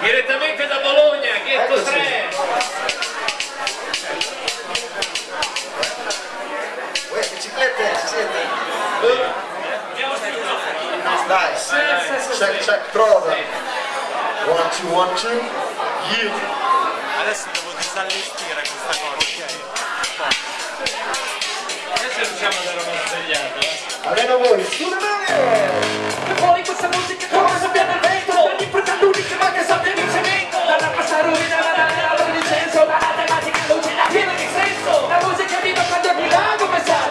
direttamente da Bologna, Ghetto ecco 3. Uè, biciclette, ci siete? Dai, check, check, prova. One, two, one, two. Yeah. Adesso devo disallestire questa cosa, ok? Adesso riusciamo ad andare una svegliata. Eh. Almeno voi, suonare! E fuori questa musica, come sappiamo il vento!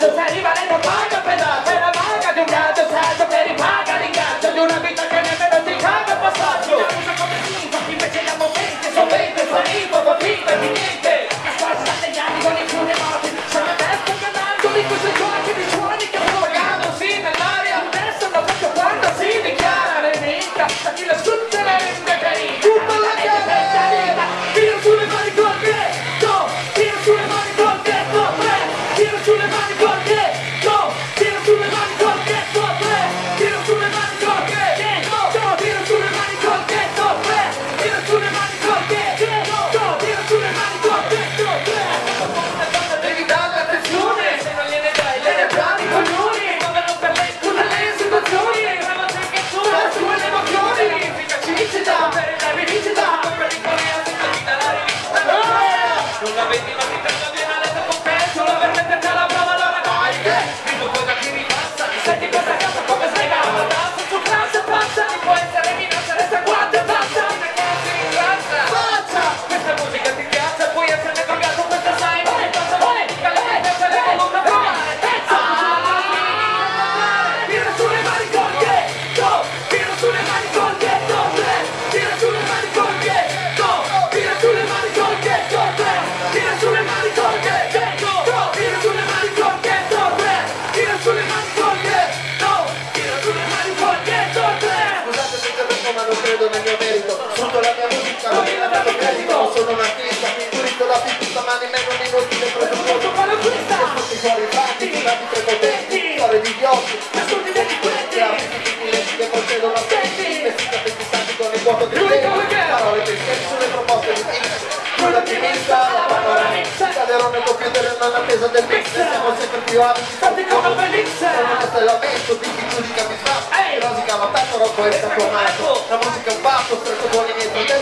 dançarina valendo paga pedaço. del mix Siamo sempre più avici State come Felix Sono un castellamento di chi giudica mi fa. Rosica ma tanto rocco e staccomato La musica è un patto Stretto buoni miei fratelli.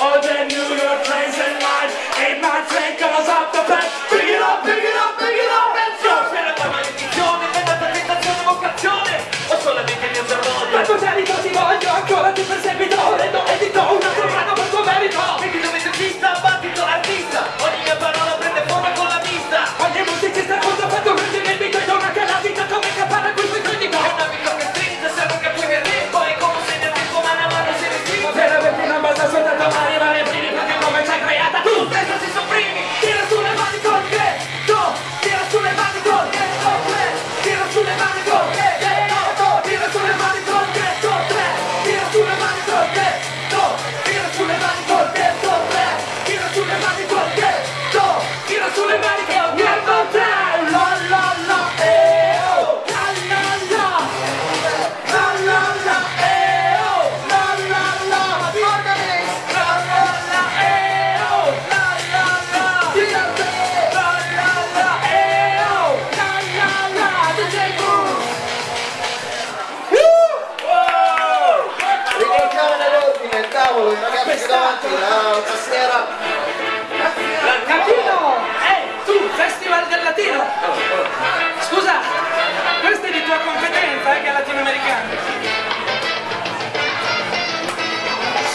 all the New York trains and lines. Scusa, questa è di tua competenza, eh, che è latinoamericana.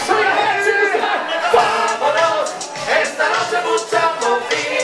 Sì, sì, sì. Vámonos, esta noche mucha movida.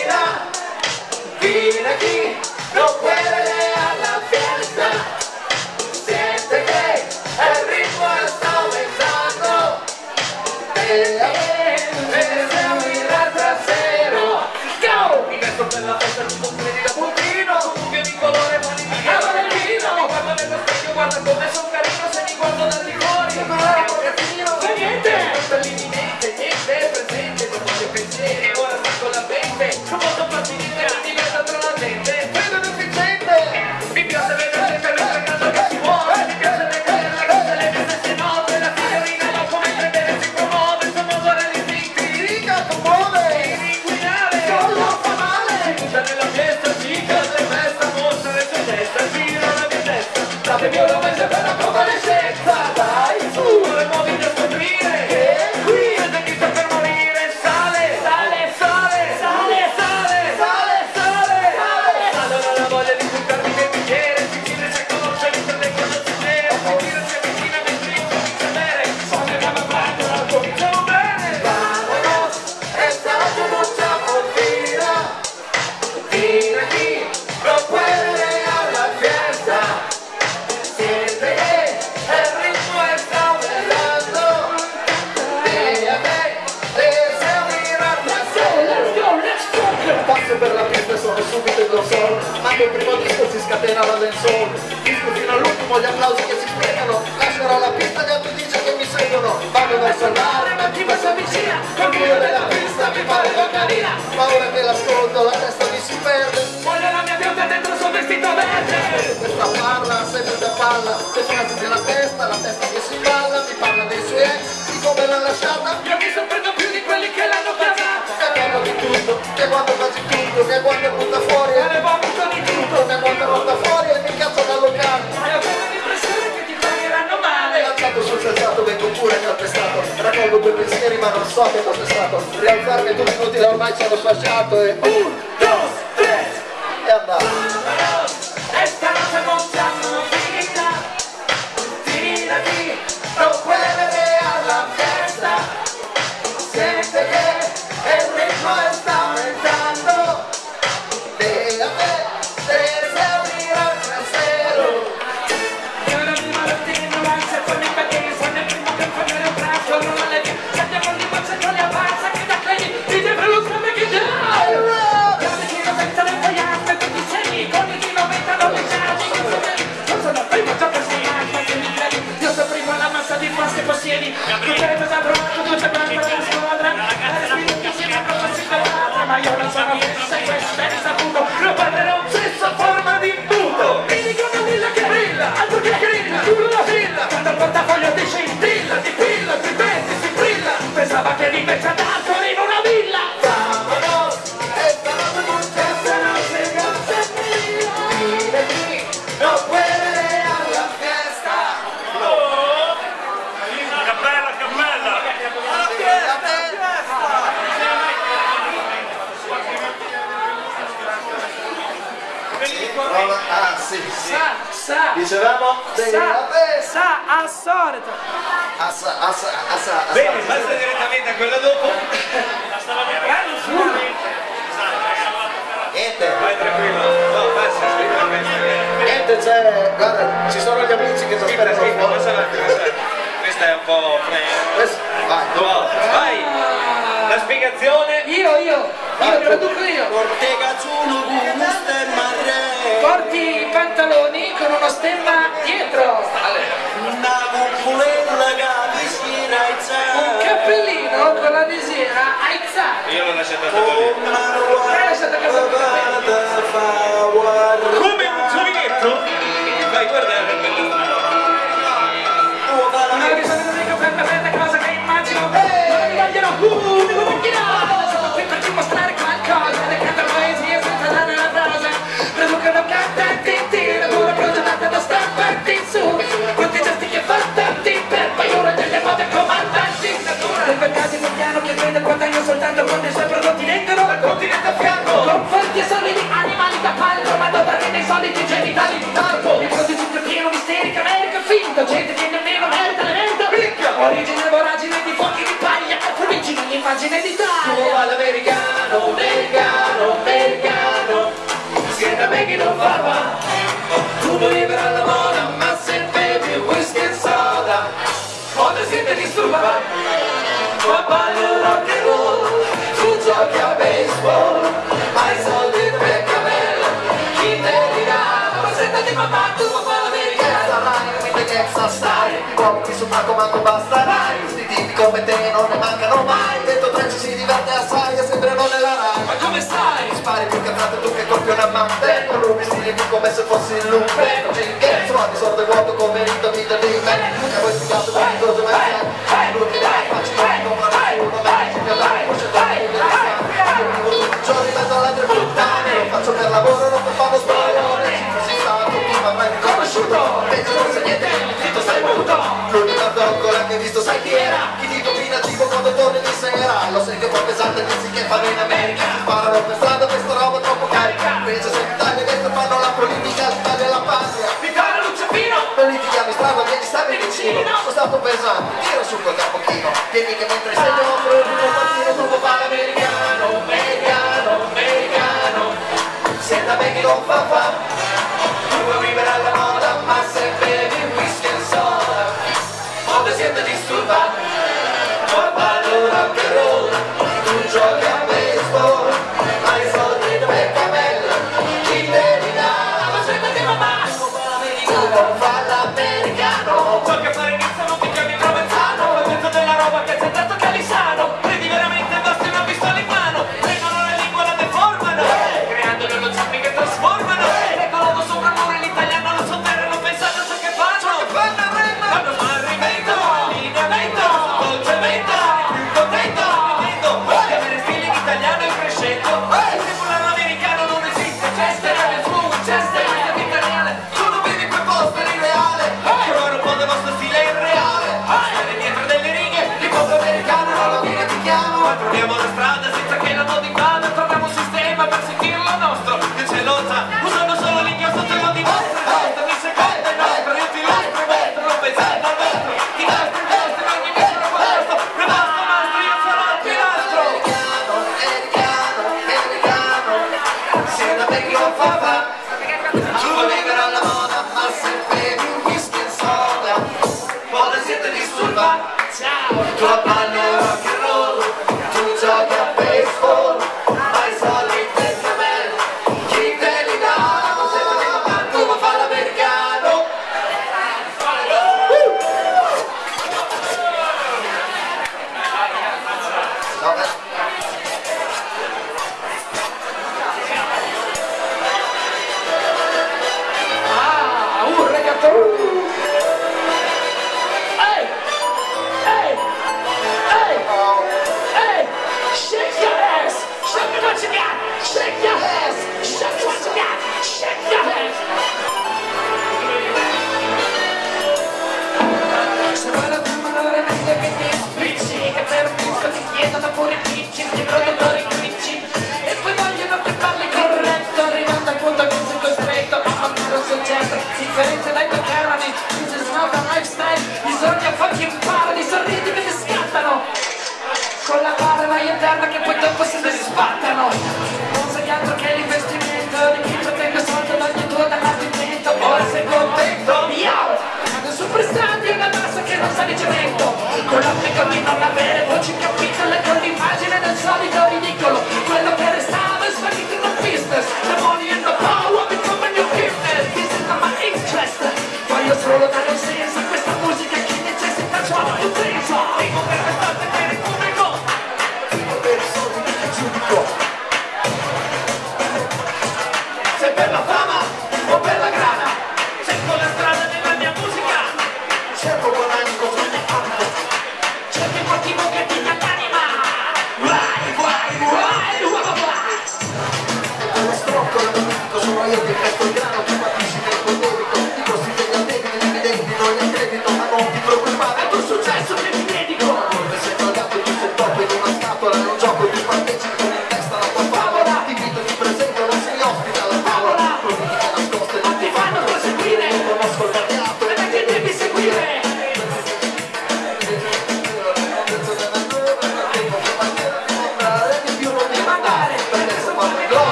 dio della pista mi pare l'ocarina Ma ora che l'ascolto la testa mi si perde. Voglio la mia bionda dentro il suo vestito verde. Questa parla, sempre da palla Le frasi della testa, la testa che si balla Mi parla dei suoi ex, di come l'ha lasciata. Io mi sorprendo più di quelli che l'hanno pagata Che quando di tutto, che quando quasi tutto Che quando butta fuori, e ne va tutto di tutto. Che quando butta fuori e mi cazzo da locale sensato vento pure calpestato Raccolgo due pensieri ma non so che fosse stato. Rialzarmi due minuti da ormai ci hanno sfasciato e... Un, dos, tre! E andato. Stop! 괜찮다. Oom gente gemita di un parco Il mondo è sempre pieno di isterica America finta Gente che nemmeno merita le merda Picca Origine voragine di fuochi di paglia. Origine di d'Italia Tu all'americano, americano, americano. A me che non fa va. Tu libera la moda Ma se bevi whisky e soda Quando siete disturbati. Ma ballo rock and roll Tu giochi a baseball Hai soldi Uomini sul palco manco basterai Questi tipi come te non ne mancano mai Dentro tre ci si diverte assai E sembrano nella Rai Ma come stai? Spari più cazzate tu che colpi un amante rubi stili come se fossi il lupe Non c'è il ghetto, sordo disordo vuoto come il rito di me troppo pesante che si che fanno in America. Sparano per strada questa roba troppo carica Invece se l'Italia destra fanno la politica L'Italia la patria. Vittorio Lucifino Non litighiamo strada che ti stavi vicino. Sono stato pesante, tiro su quel capochino Dimmi che mentre sei te offro il primo partito Tu papà americano, americano, americano. Senta da me che non fa fa. Tu vuoi vivere alla moda ma se bevi whisky e soda, o ti siete disturbati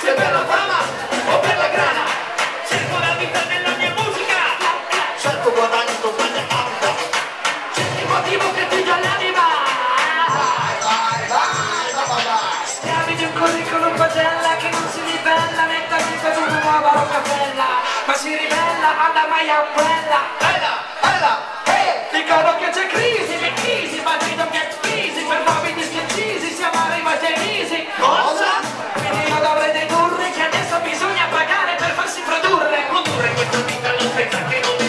se per la fama o per la grana cerco la vita nella mia musica. Certo guadagno non sbaglia capita cerchi il motivo che ti dà l'anima. Bella bella eh. bella hey! dicono che c'è crisi, le crisi ma noi dobbiamo Termisi! Cosa? Finirò dovrei dedurre che adesso bisogna pagare per farsi produrre, produrre questo piccolo spettacolo.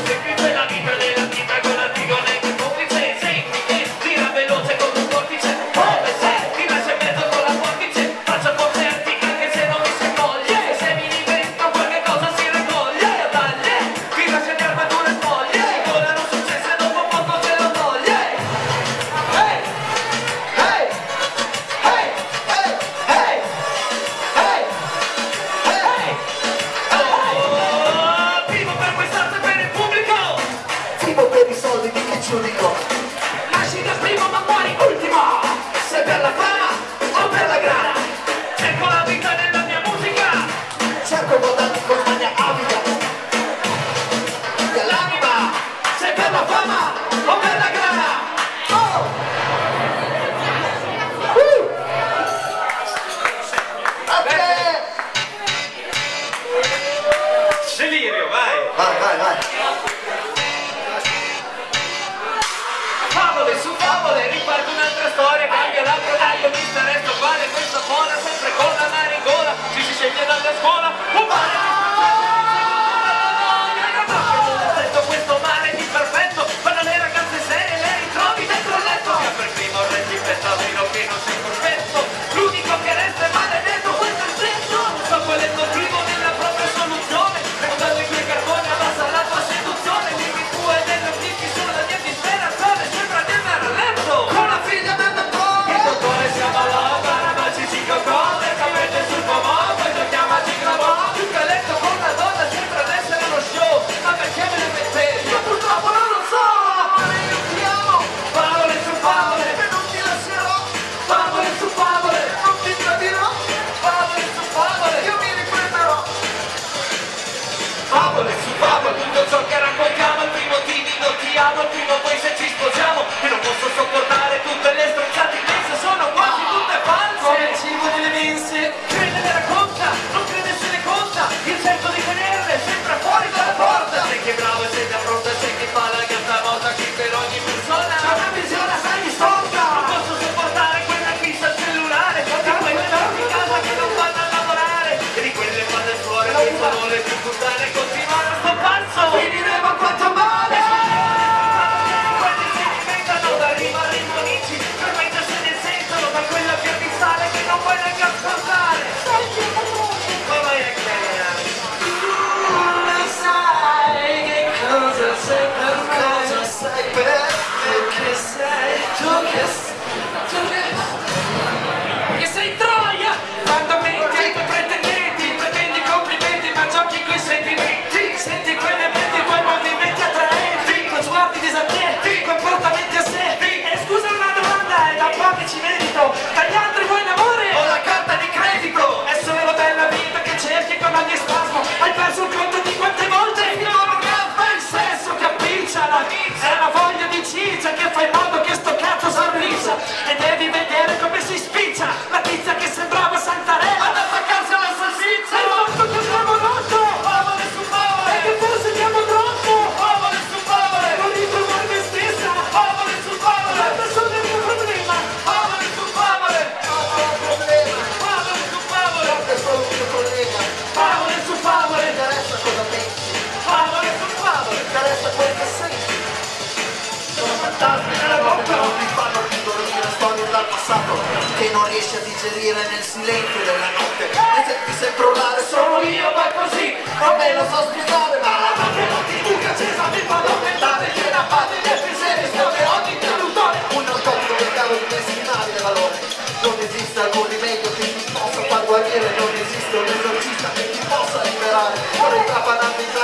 来来来。io purtroppo non lo so. Favole su favole non ti lascerò. Favole su favole non ti tradirò. Favole su favole io mi riprenderò favole su favole tutto ciò che raccogliamo il primo timido ti amo il primo poi se ci sposiamo. E vuole le mense? Crede le racconta, non crede se ne conta, il tempo che bravo e sente affronta c'è chi fa la gatta volta chi per ogni persona. C'è una visione sei distorta non posso sopportare quella fissa al cellulare. Di quelle di casa che non vanno a lavorare. E di quelle fatte fuori che sono più puttane continuare sto pazzo finiremo a quanto male. amico altri vuoi l'amore? Ho la carta di credito. È solo della vita che cerchi con ogni spasmo. Hai perso il conto di quante volte l'orgasmo è il sesso che appicciala è la voglia di ciccia che fa in modo che sto cazzo sorrisa. E devi vedere come si spiccia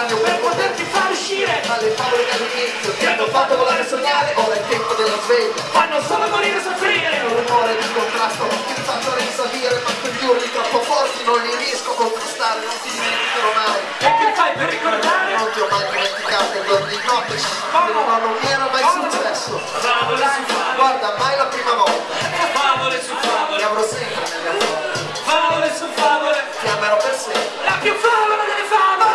il cranio per poterti far uscire ma le favole che all'inizio ti hanno fatto volare sognare ora è il tempo della sveglia. Fanno solo morire e soffrire un rumore di contrasto. Che mi faccio risalire ma quegli urli troppo forti. Non li riesco a contrastare non ti dimenticherò mai. E che fai per ricordare? non ti ho mai dimenticato i giorni di notte ma non mi era mai successo. Favole su favole guarda mai la prima volta. Favole su ti favole. avrò sempre nelle cuore Favole su favole. Ti amerò per sempre. La più favola delle favole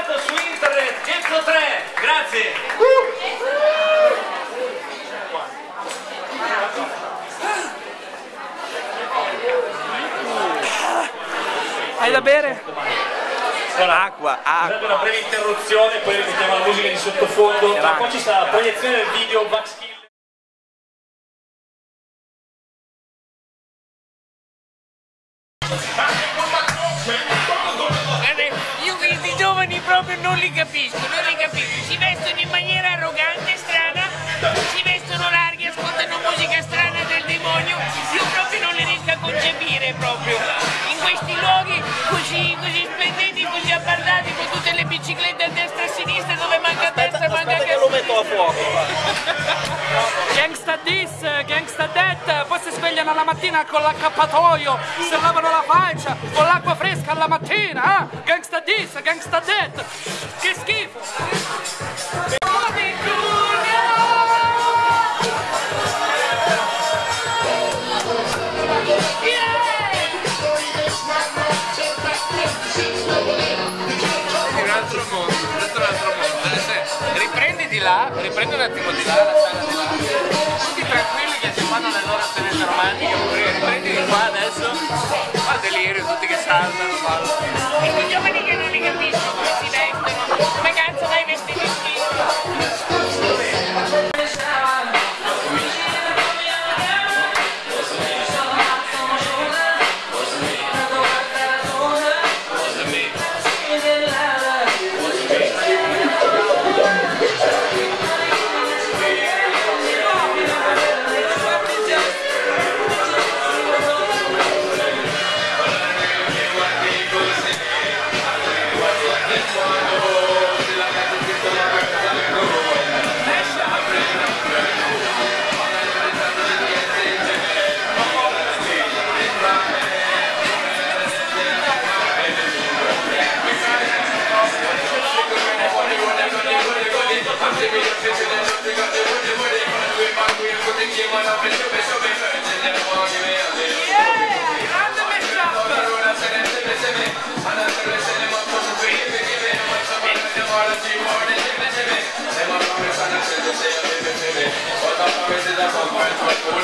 interessato su internet Getto 3 Grazie Hai da bere? Acqua, acqua. Scusate una breve interruzione, poi rimettiamo la musica di sottofondo. Tra poco ci sarà la proiezione del video Vax gangsta that, poi si svegliano la mattina con l'accappatoio, si lavano la faccia con l'acqua fresca alla mattina, eh? Gangsta this, gangsta that, che schifo! riprendi di là, riprendi un attimo di là, la sala di là. Fanno le loro tenete romantiche, di qua adesso, fa delirio, tutti che saltano, fanno. E quei giovani che non li capiscono come si vestono, come cazzo vai vestiti schifo.